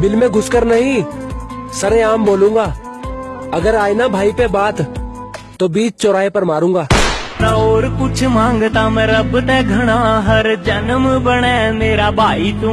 Bill में घुसकर नहीं। सरे आम बोलूँगा, अगर आए ना भाई पे बात तो बीच चौराहे पर मारूँगा। ना और कुछ माँगता मैं, रब ते घना हर जन्म बने मेरा भाई तू।